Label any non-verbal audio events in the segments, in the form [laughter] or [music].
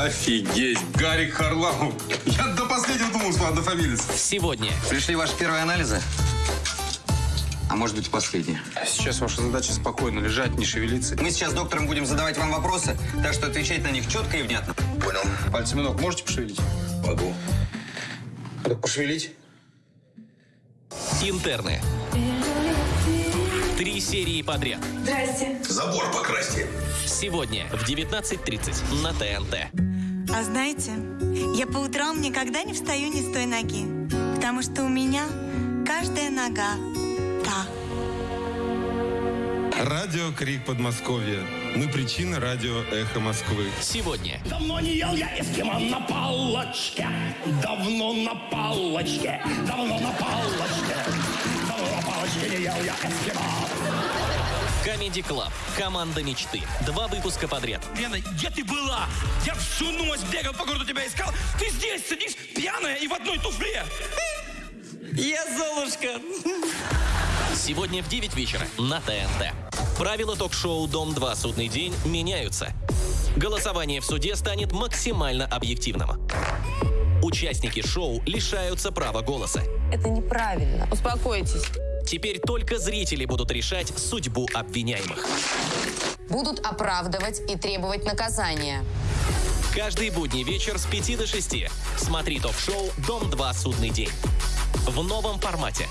Офигеть, Гарик Харламов. Я до последнего думал, что однофамилец. Сегодня Пришли ваши первые анализы? А может быть, и последние. Сейчас ваша задача спокойно лежать, не шевелиться. Мы сейчас с доктором будем задавать вам вопросы, так что отвечать на них четко и внятно. Понял. Пальцами ног можете пошевелить? Могу. Так пошевелить. интерны. Три серии подряд. Здрасте. Забор покрасьте. Сегодня в 19.30 на ТНТ. А знаете, я по утрам никогда не встаю ни с той ноги, потому что у меня каждая нога та. Радио Крик Подмосковья. Мы причина радио Эхо Москвы. Сегодня Давно не ел я эскимо на палочке. Давно на палочке. Давно на палочке. Comedy Club. Команда мечты. Два выпуска подряд. Лена, где ты была? Я всю ночь бегал по городу, тебя искал. Ты здесь сидишь, пьяная и в одной туфле. Я Золушка. Сегодня в 9 вечера на ТНТ. Правила ток-шоу «Дом-2. Судный день» меняются. Голосование в суде станет максимально объективным. Участники шоу лишаются права голоса. Это неправильно. Успокойтесь. Теперь только зрители будут решать судьбу обвиняемых. Будут оправдывать и требовать наказания. Каждый будний вечер с 5 до 6 смотри ток-шоу «Дом-2. Судный день». В новом формате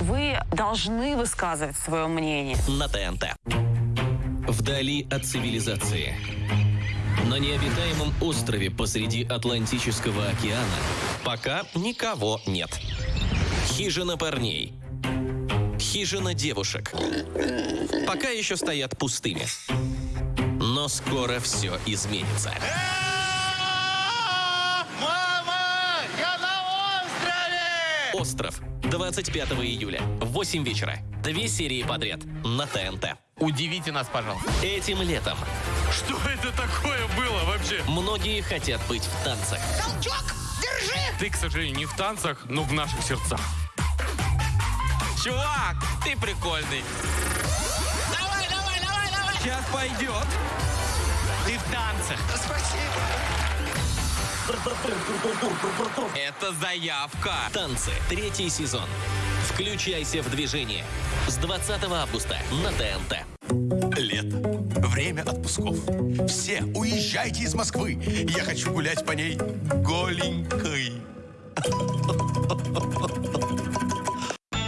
Вы должны высказывать свое мнение. на ТНТ. Вдали от цивилизации. На необитаемом острове посреди Атлантического океана пока никого нет. Хижина парней. Хижина девушек. Пока еще стоят пустыми. Но скоро все изменится. Остров. 25 июля. В 8 вечера. Две серии подряд. На ТНТ. Удивите нас, пожалуйста. Этим летом Что это такое было вообще? многие хотят быть в танцах. Ты, к сожалению, не в танцах, но в наших сердцах. Чувак, ты прикольный. Давай, давай, давай, давай. Сейчас пойдет. Ты в танцах. Это заявка. Танцы. Третий сезон. Включайся в движение. С 20 августа на ТНТ. Лето. Время отпусков. Все уезжайте из Москвы. Я хочу гулять по ней голенькой. [laughs]